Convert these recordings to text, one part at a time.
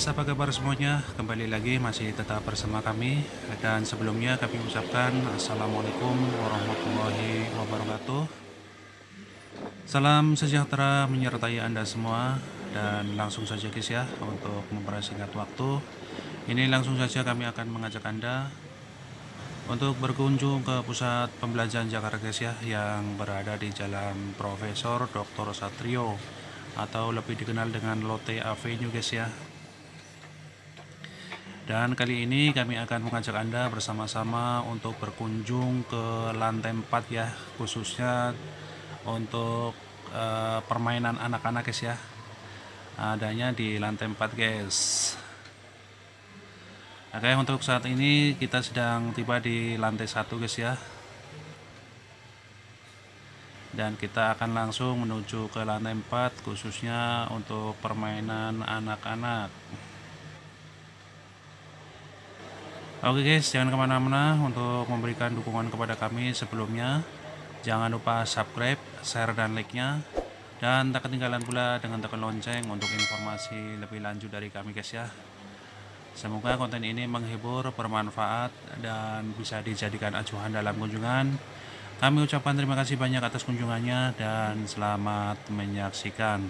guys, apa kabar semuanya? Kembali lagi masih tetap bersama kami Dan sebelumnya kami ucapkan Assalamualaikum warahmatullahi wabarakatuh Salam sejahtera menyertai Anda semua Dan langsung saja guys ya Untuk mempersingkat waktu Ini langsung saja kami akan mengajak Anda Untuk berkunjung ke pusat pembelajaran Jakarta guys ya Yang berada di Jalan Profesor Dr. Satrio atau lebih dikenal dengan Lotte Avenue guys ya dan kali ini kami akan mengajak Anda bersama-sama untuk berkunjung ke lantai 4 ya, khususnya untuk uh, permainan anak-anak guys ya. Adanya di lantai 4 guys. Oke, untuk saat ini kita sedang tiba di lantai 1 guys ya. Dan kita akan langsung menuju ke lantai 4 khususnya untuk permainan anak-anak. Oke guys, jangan ke mana-mana untuk memberikan dukungan kepada kami sebelumnya. Jangan lupa subscribe, share, dan like-nya. Dan tak ketinggalan pula dengan tekan lonceng untuk informasi lebih lanjut dari kami guys ya. Semoga konten ini menghibur, bermanfaat, dan bisa dijadikan acuan dalam kunjungan. Kami ucapkan terima kasih banyak atas kunjungannya dan selamat menyaksikan.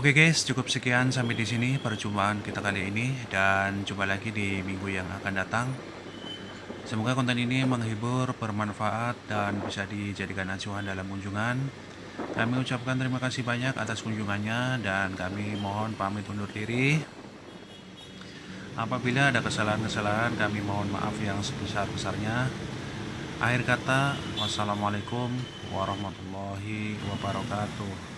Oke guys, cukup sekian sampai di sini perjumpaan kita kali ini dan jumpa lagi di minggu yang akan datang. Semoga konten ini menghibur, bermanfaat dan bisa dijadikan acuan dalam kunjungan. Kami ucapkan terima kasih banyak atas kunjungannya dan kami mohon pamit undur diri. Apabila ada kesalahan-kesalahan, kami mohon maaf yang sebesar-besarnya. Akhir kata, wassalamualaikum warahmatullahi wabarakatuh.